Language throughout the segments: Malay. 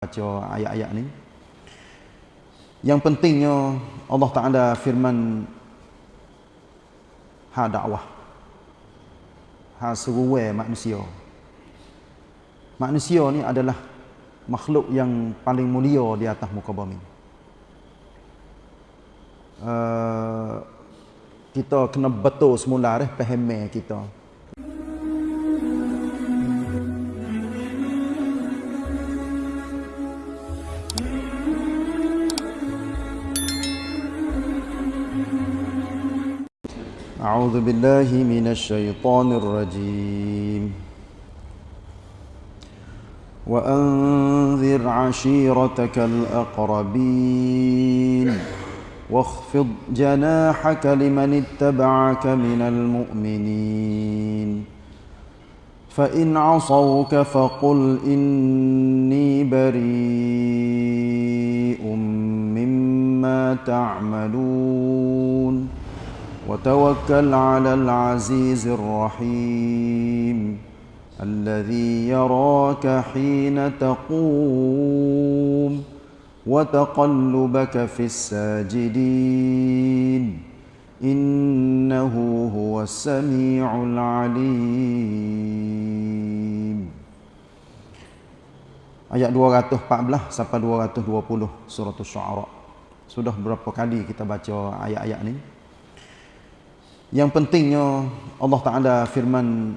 baca ayat-ayat ni. Yang pentingnya Allah Taala firman ha dakwah ha seruai manusia. Manusia ni adalah makhluk yang paling mulia di atas muka bumi. Uh, kita kena betul semula dah faham kita أعوذ بالله من الشيطان الرجيم. وأنذر عشيرتك الأقربين. واخفض جناحك لمن اتبعك من المؤمنين. فإن عصوك فقل إني بريء مما تعملون. وتوكل على العزيز الرحيم الذي يراك حين تقوم وتقلبك في الساجدين إنه هو السميع العليم Ayat 214 sampai 220 surah Asy-Syu'ara. Sudah berapa kali kita baca ayat-ayat ni? Yang pentingnya Allah Taala firman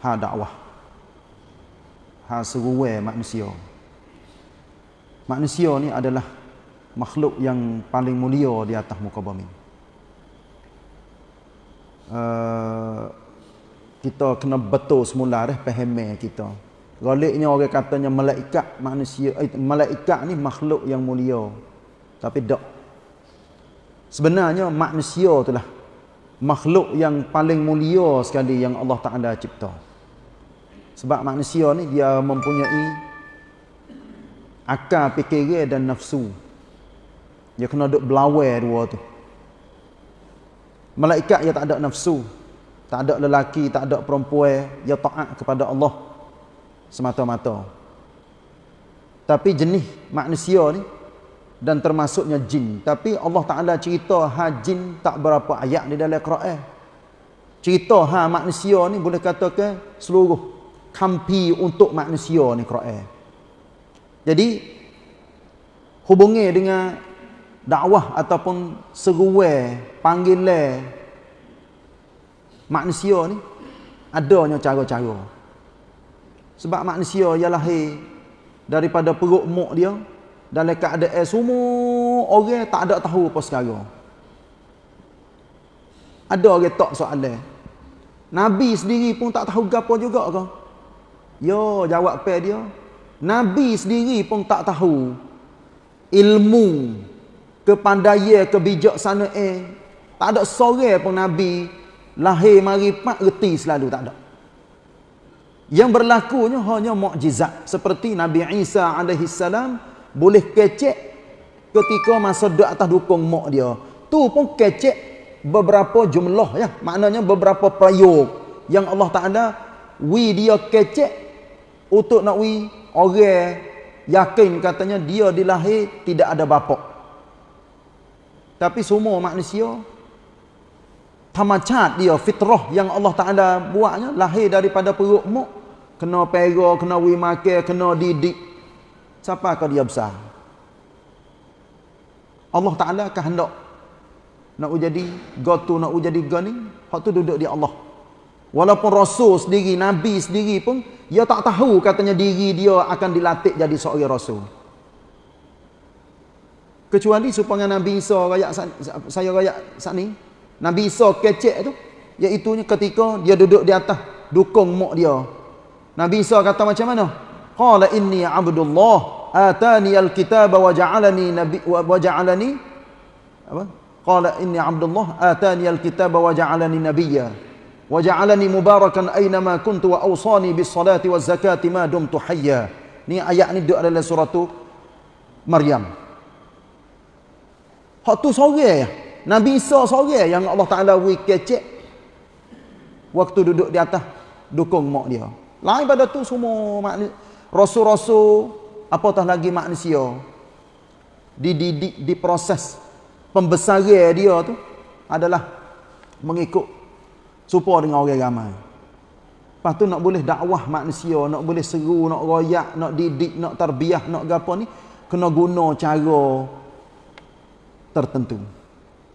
ha dakwah. Ha seruai manusia. Manusia ni adalah makhluk yang paling mulia di atas muka bumi. Uh, kita kena betul semula dah faham kita. Galiknya orang katanya malaikat manusia eh, malaikat ni makhluk yang mulia. Tapi tak Sebenarnya manusia itulah makhluk yang paling mulia sekali yang Allah Taala cipta. Sebab manusia ni dia mempunyai akal, fikiran dan nafsu. Dia kena duk belawai dua tu. Malaikat dia tak ada nafsu, tak ada lelaki, tak ada perempuan, dia taat kepada Allah semata-mata. Tapi jenis manusia ni dan termasuknya jin. Tapi Allah Taala cerita ha jin tak berapa ayat di dalam Quran. Cerita ha manusia ni boleh katakan seluruh kampi untuk manusia ni Quran. Jadi hubungi dengan dakwah ataupun seruai panggilan manusia ni adanya cara-cara. Sebab manusia ialah daripada perut mak dia dalam keadaan semua orang tak ada tahu apa sekarang. Ada orang tak soalan. Nabi sendiri pun tak tahu gapo juga ke? Yo jawab pe dia. Nabi sendiri pun tak tahu ilmu kepandaian kebijaksanaan eh. tak ada seorang pun nabi lahir mari pak reti selalu tak ada. Yang berlakunya hanya mukjizat seperti Nabi Isa alaihi salam boleh kecek ketika masa duduk atas dukung mak dia. Tu pun kecek beberapa jumlah ya. Maknanya beberapa prayog yang Allah Taala wi dia kecek untuk nak wi orang yakin katanya dia dilahir tidak ada bapa. Tapi semua manusia tamacat dia fitrah yang Allah Taala buatnya lahir daripada perut mak kena pera kena wi makan kena didik Siapa kau dia besar? Allah Ta'ala akan hendak nak jadi gotu nak jadi gani hak tu duduk di Allah. Walaupun rasul sendiri nabi sendiri pun dia tak tahu katanya diri dia akan dilatih jadi seorang rasul. Kecuali supaya nabi Isa rakyat saya rakyat saat ni nabi Isa kecek tu iaitu ketika dia duduk di atas dukung mak dia. Nabi Isa kata macam mana? Qala inni abdullah atani alkitab wa ja'alani nabi wa ja'alani apa? Qala inni abdullah atani alkitab wa ja'alani nabiyya wa ja'alani mubarakan aina ma kuntu wa awsani bis salati waz zakati ma dumtu hayya. Ni ayat ni duduk dalam surah Maryam. Hak tu sore Nabi Isa sore yang Allah Taala wi kecek waktu duduk di atas dukung mak dia. Lain pada tu semua rasul-rasul apatah lagi manusia dididik diproses pembesaran dia tu adalah mengikut supaya dengan orang ramai lepas tu nak boleh dakwah manusia nak boleh seru nak royak nak didik nak terbiah nak gapo ni kena guna cara tertentu.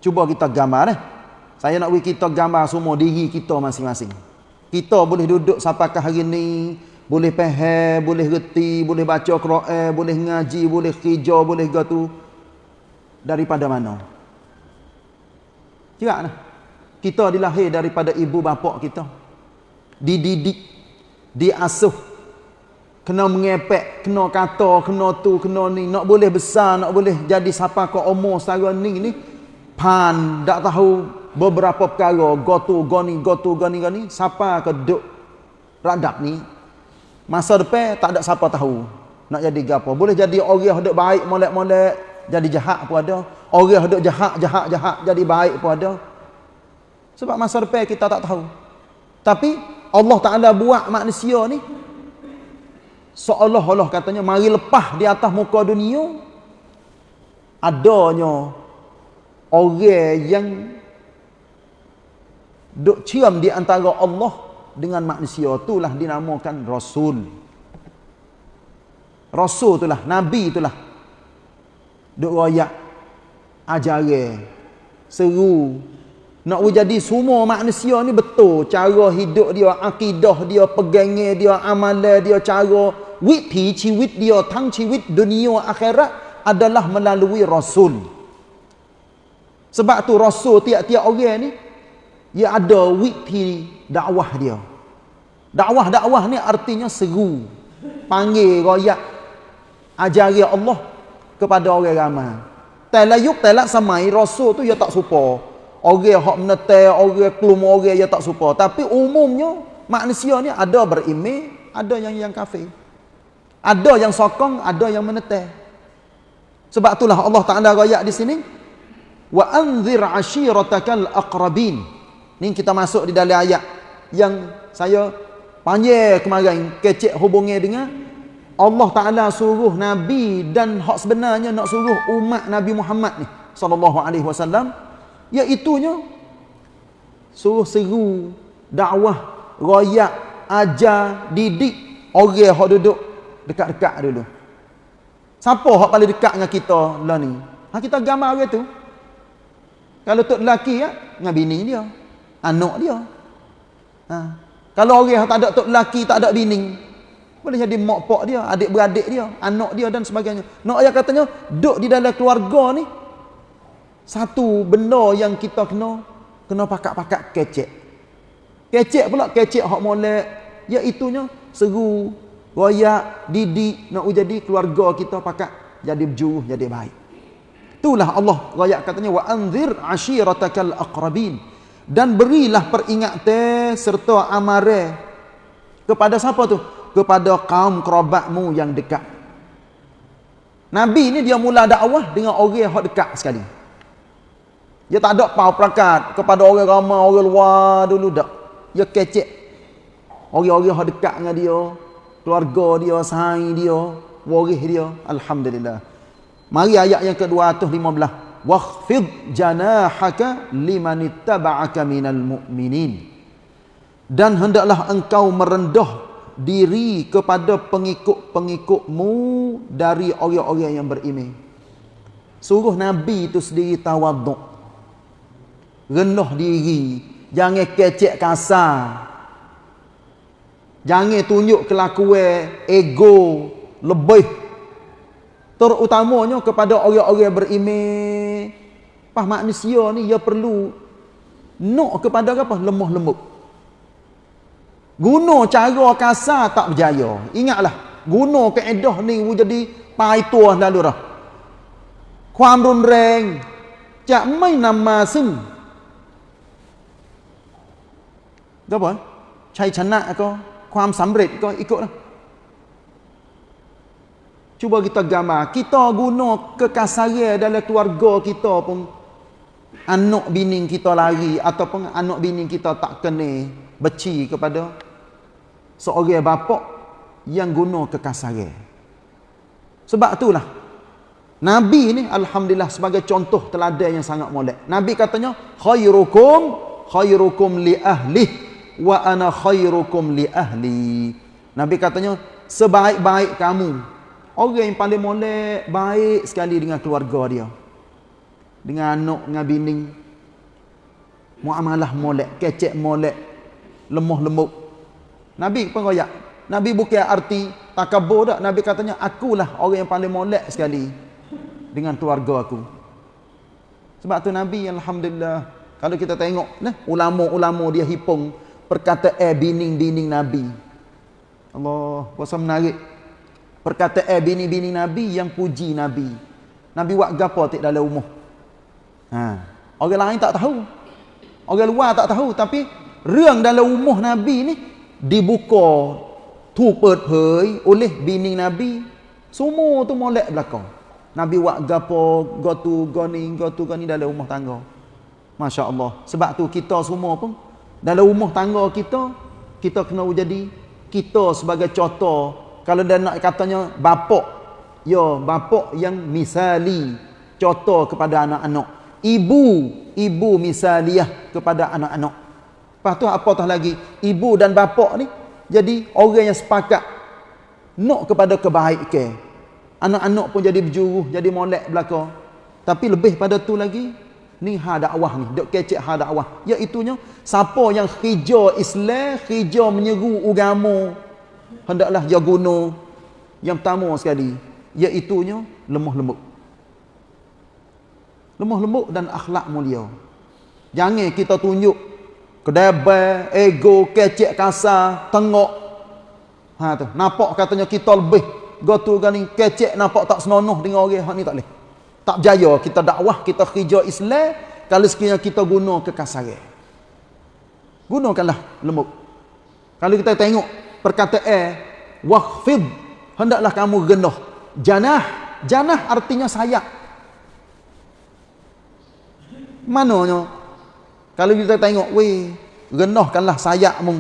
Cuba kita gambar eh. Saya nak bagi kita gambar semua diri kita masing-masing. Kita boleh duduk sampaikan hari ni boleh faham, boleh reti, boleh baca Quran, boleh ngaji, boleh kerja, boleh gitu. Daripada mana? Kira nah. Kita dilahir daripada ibu bapa kita. Dididik, diasuh. Kena mengepek, kena kata, kena tu, kena ni. Nak boleh besar, nak boleh jadi siapa ke umur setara ni ni. Pan, tak tahu beberapa perkara. Gotu, goni, gotu, goni, goni. Siapa ke duk radap ni Masa depan tak ada siapa tahu nak jadi gapo. Boleh jadi orang hendak baik molek-molek jadi jahat pun ada. Orang hendak jahat jahat jahat jadi baik pun ada. Sebab masa depan kita tak tahu. Tapi Allah Taala buat manusia ni seolah-olah katanya mari lepas di atas muka dunia adanya orang yang duk cium di antara Allah dengan manusia itulah dinamakan rasul. Rasul itulah nabi itulah. Duk royak ajaran seru. Nak jadi semua manusia ni betul. Cara hidup dia akidah dia pegangnya dia amalan dia cara wit pi ciwit dia tang ciwit dunia akhirat adalah melalui rasul. Sebab tu rasul tiap-tiap orang ni ia ada witi dakwah dia. Dakwah-dakwah ni artinya seru. Panggil royak ajari Allah kepada orang ramai. Telayuk telak samai rasul tu ia tak supa. Orang hak menetai, orang kelum orang ia tak supa. Tapi umumnya manusia ni ada berimeh, ada yang yang kafir. Ada yang sokong, ada yang menetai. Sebab itulah Allah Taala royak di sini wa anzir ashiratakal aqrabin Ni kita masuk di dalam ayat yang saya panjang kemarin kecek hubungnya dengan Allah Taala suruh nabi dan hak sebenarnya nak suruh umat Nabi Muhammad ni sallallahu alaihi wasallam. Iaitu nya suruh seru dakwah royak ajar didik orang hak duduk dekat-dekat dulu. Siapa hak paling dekat dengan kita lah ni? Ha kita gambar orang tu. Kalau tok lelaki ya dengan bini dia anak dia. Ha. Kalau orang yang tak ada tok lelaki, tak ada bini, boleh jadi mak pak dia, adik beradik dia, anak dia dan sebagainya. Nak ayat katanya, duduk di dalam keluarga ni, satu benda yang kita kena, kena pakat-pakat kecek. Kecek pula, kecek hak molek, iaitunya seru, royak, didik, nak jadi keluarga kita pakat jadi berjuh, jadi baik. Itulah Allah royak katanya, wa anzir ashiratakal aqrabin dan berilah peringatan serta amare. Kepada siapa tu? Kepada kaum kerabatmu yang dekat. Nabi ni dia mula dakwah dengan orang yang dekat sekali. Dia tak ada pau perakat kepada orang ramai orang luar dulu dak. Dia kecek. Orang-orang yang dekat dengan dia keluarga dia sahai dia waris dia. Alhamdulillah. Mari ayat yang ke-215 wakhfid janahaka limanittaba'aka minal mu'minin. Dan hendaklah engkau merendah diri kepada pengikut-pengikutmu dari orang-orang yang beriman. Suruh nabi itu sendiri tawaduk. Rendah diri. Jangan kecek kasar. Jangan tunjuk kelakuan ego lebih. Terutamanya kepada orang-orang beriman pas manusia ni ia perlu nak kepada apa lemah lembut guna cara kasar tak berjaya ingatlah guna kaedah ni jadi paituah lalu dah ความรุนแรงจะไม่นำมาซึ่งก็บอกชัยชนะก็ความสำเร็จก็อีกก็นะ Cuba kita gambar. Kita guna kekasaran dalam keluarga kita pun. Anak bini kita lari. Ataupun anak bini kita tak kena beci kepada seorang bapa yang guna kekasaran. Sebab itulah Nabi ni alhamdulillah sebagai contoh teladan yang sangat molek. Nabi katanya khairukum khairukum li ahli wa ana khairukum li ahli. Nabi katanya sebaik-baik kamu orang yang paling molek baik sekali dengan keluarga dia. Dengan anak dengan bini. Muamalah molek, kecek molek, lemah lembut. Nabi pun royak. Nabi bukan arti takabur tak. Nabi katanya akulah orang yang paling molek sekali dengan keluarga aku. Sebab tu Nabi alhamdulillah kalau kita tengok nah ulama-ulama dia hipung perkataan bini-bini Nabi. Allah puasa menarik. Perkataan bini-bini Nabi yang puji Nabi. Nabi buat gapo tik dalam rumah. Ha. Orang lain tak tahu. Orang luar tak tahu tapiរឿងdalam rumah Nabi ni dibuka tu เปิดเผย oleh bini Nabi semua tu molek belakang Nabi buat gapo, gotu, goni, gotu, goni dalam rumah tangga. Masya Allah. Sebab tu kita semua pun dalam rumah tangga kita, kita kena jadi kita sebagai contoh. Kalau dia nak katanya bapak, ya bapak yang misali contoh kepada anak-anak. Ibu, ibu misaliah kepada anak-anak. Lepas tu apatah lagi, ibu dan bapak ni jadi orang yang sepakat nak kepada kebaikan. Anak-anak pun jadi berjuruh, jadi molek belaka. Tapi lebih pada tu lagi, ni ha dakwah ni, dok kecek ha dakwah. Iaitunya siapa yang hijau Islam, hijau menyeru agama, hendaklah dia guna yang pertama sekali, iaitunya lemah lembut. Lemah lembut dan akhlak mulia. Jangan kita tunjuk kedebel, ego, kecek kasar, tengok. Ha tu, nampak katanya kita lebih gotu gani kecek nampak tak senonoh dengan orang hak ni tak leh. Tak berjaya kita dakwah, kita kerja Islam kalau sekiranya kita guna kekasaran. Gunakanlah lembut. Kalau kita tengok perkataan waqfid hendaklah kamu rendah. Janah, janah artinya sayap. Mananya? Kalau kita tengok, weh, rendahkanlah sayapmu.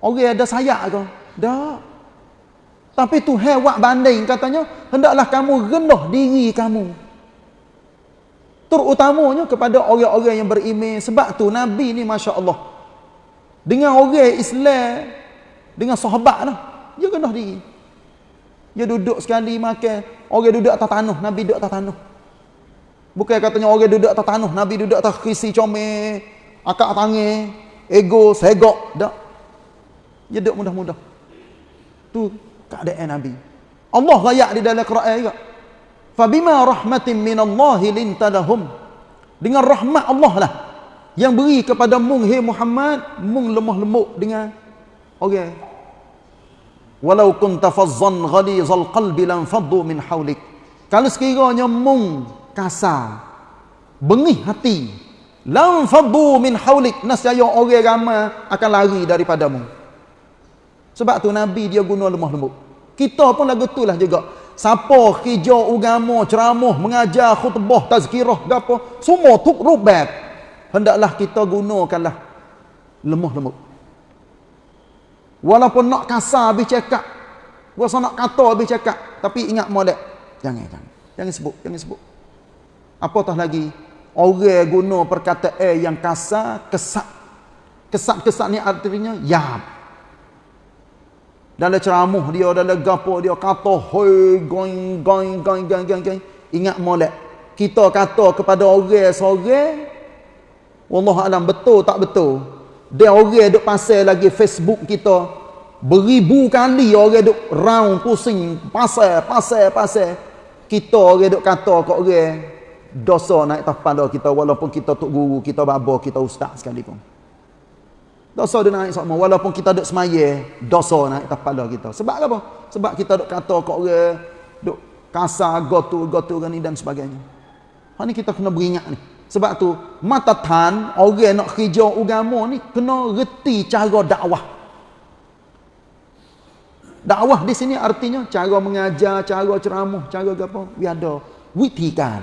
Orang ada sayap ke? Tak. Tapi Tuhan buat banding katanya, hendaklah kamu rendah diri kamu. Terutamanya kepada orang-orang yang beriman. Sebab tu Nabi ni Masya Allah. Dengan orang Islam, dengan sahabat lah. Dia rendah diri. Dia duduk sekali makan. Orang duduk atas tanah, Nabi duduk atas tanah. Bukan katanya orang duduk atas tanah, Nabi duduk atas kisi comel, akak tangan, ego, segok. Tak. Dia duduk mudah-mudah. Tu keadaan Nabi. Allah rayak di dalam Quran juga. Fabima rahmatin minallahi lintadahum. Dengan rahmat Allah lah yang beri kepada mung hey Muhammad, mung lemah lembut dengan okey. Walau kunta fazzan ghalizal qalbi lam faddu min hawlik. Kalau sekiranya mung kasar, bengih hati, lam faddu min hawlik, nasaya orang ramai akan lari daripadamu. Sebab tu Nabi dia guna lemah lembut. Kita pun lagu tu lah juga. Siapa hijau agama, ceramah, mengajar, khutbah, tazkirah, apa, semua tuk rubat. Hendaklah kita gunakanlah lemah lembut. Walaupun nak kasar habis cakap. Rasa nak kata habis cakap. Tapi ingat molek. Jangan, jangan. Jangan sebut, jangan sebut. Apatah lagi. Orang guna perkataan yang kasar, kesat. Kesat-kesat ni artinya, ya dalam ceramah dia dalam gapo dia kata hoi going going going going going going. Ingat molek. Kita kata kepada orang seorang wallah alam betul tak betul? Dia orang duk pasal lagi Facebook kita. Beribu kali orang duk round pusing pasal pasal pasal. Kita orang duk kata kat orang dosa naik atas kepala kita walaupun kita tok guru kita babo kita ustaz sekalipun Dosa dia naik sama walaupun kita duk semaya, dosa naik atas kepala kita. Sebab apa? Sebab kita duk kata kat orang duk kasar gotu gotu ni dan sebagainya. Ha ni kita kena beringat ni. Sebab tu mata tan orang nak kerja agama ni kena reti cara dakwah. Dakwah di sini artinya cara mengajar, cara ceramah, cara apa? Biar ada witikan.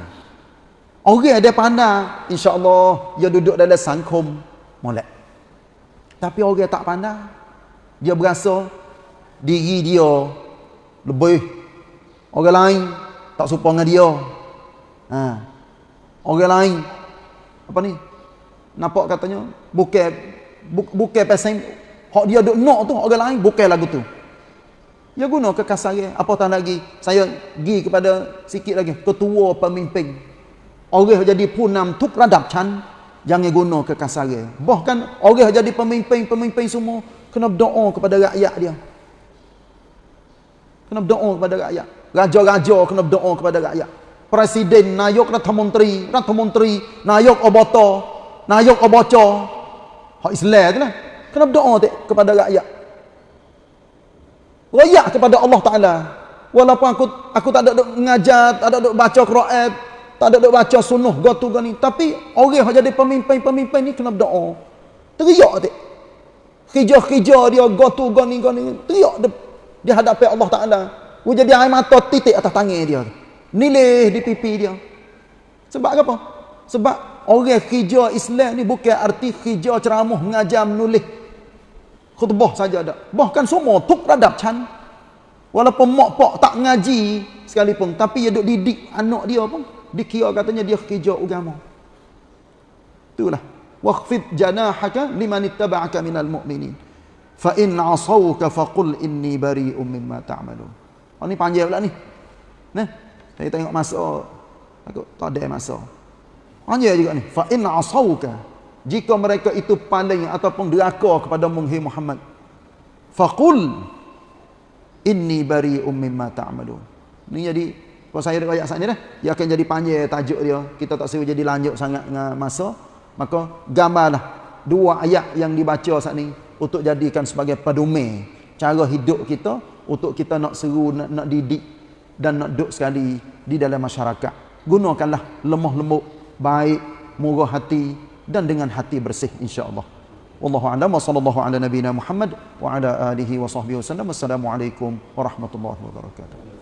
Orang ada pandai, insya-Allah dia duduk dalam sangkum molek. Tapi orang tak pandai. Dia berasa diri dia lebih orang lain tak serupa dengan dia. Ha. Orang lain apa ni? Nampak katanya bukan bukan pasal hak dia duk nak tu orang lain bukan lagu tu. Ya guna kekasaran. Apa tak lagi? Saya pergi kepada sikit lagi ketua pemimpin. Orang jadi punam tuk radap chan jangan guna kekasaran. Bahkan orang jadi pemimpin-pemimpin semua kena berdoa kepada rakyat dia. Kena berdoa kepada rakyat. Raja-raja kena berdoa kepada rakyat. Presiden, nayok rata menteri, rata menteri, nayok obata, nayok obaca. Hak Islam tu lah. Kena berdoa kepada rakyat royak kepada Allah Taala walaupun aku aku tak ada mengajar tak ada baca Quran tak ada duk baca sunnah gotu gani tapi orang yang jadi pemimpin-pemimpin ni kena berdoa. Teriak tu kerja-kerja dia gotu gani gani teriak di, di hadapan Allah Taala. Wu jadi air mata titik atas tangan dia. Nilai di pipi dia. Sebab apa? Sebab orang kerja Islam ni bukan arti kerja ceramah mengajar menulis. Khutbah saja ada. Bahkan semua tuk radap chan. Walaupun mak pak tak ngaji sekalipun. Tapi dia duk didik anak dia pun. Dikira katanya dia kerja agama. Itulah. Wakhfid janahaka liman ittaba'aka minal mu'minin. Fa in asawka faqul inni bari'um mimma ta'malun. Oh ni panjang pula ni. Nah, saya tengok masa aku tak ada masa. Panjang juga ni. Fa in asawka jika mereka itu paling ataupun deraka kepada Muhammad Muhammad faqul inni bari'um mimma ta'malun. Ni jadi kalau saya ayat saat ni dah. Dia akan jadi panjang tajuk dia. Kita tak seru jadi lanjut sangat dengan masa. Maka gambarlah dua ayat yang dibaca saat ni untuk jadikan sebagai pedoman cara hidup kita untuk kita nak seru nak, nak didik dan nak duduk sekali di dalam masyarakat. Gunakanlah lemah lembut baik murah hati dan dengan hati bersih insyaallah. Wallahu a'lam wa sallallahu ala nabiyyina Muhammad wa ala alihi wa sahbihi wasallam. Assalamualaikum warahmatullahi wabarakatuh.